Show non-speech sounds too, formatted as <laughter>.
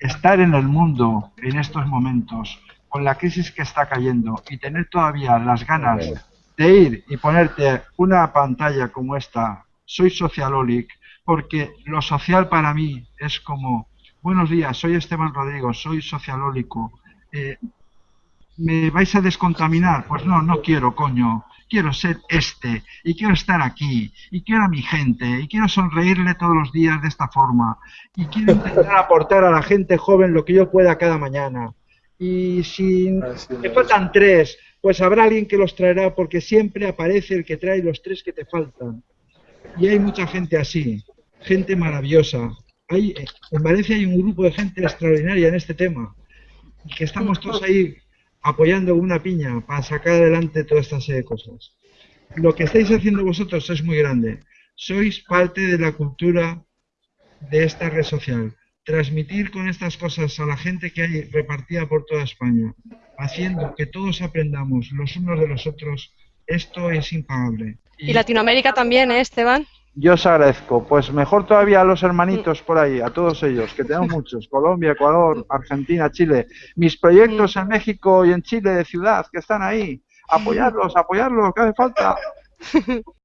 estar en el mundo en estos momentos, con la crisis que está cayendo, y tener todavía las ganas de ir y ponerte una pantalla como esta, soy socialolic, porque lo social para mí es como, buenos días, soy Esteban Rodrigo, soy socialólico, eh, ¿me vais a descontaminar? Pues no, no quiero, coño. Quiero ser este, y quiero estar aquí, y quiero a mi gente, y quiero sonreírle todos los días de esta forma, y quiero intentar aportar a la gente joven lo que yo pueda cada mañana. Y si me faltan tres, pues habrá alguien que los traerá, porque siempre aparece el que trae los tres que te faltan. Y hay mucha gente así, gente maravillosa. Hay, en Valencia hay un grupo de gente extraordinaria en este tema, que estamos todos ahí apoyando una piña para sacar adelante toda esta serie de cosas. Lo que estáis haciendo vosotros es muy grande. Sois parte de la cultura de esta red social. Transmitir con estas cosas a la gente que hay repartida por toda España, haciendo que todos aprendamos los unos de los otros, esto es impagable. Y, Latinoamérica también, ¿eh, Esteban? Yo os agradezco. Pues mejor todavía a los hermanitos por ahí, a todos ellos, que tenemos <laughs> muchos. Colombia, Ecuador, Argentina, Chile. Mis proyectos en México y en Chile de ciudad que están ahí. <laughs> Apoyarlos, apoyarlos, que hace falta. <laughs>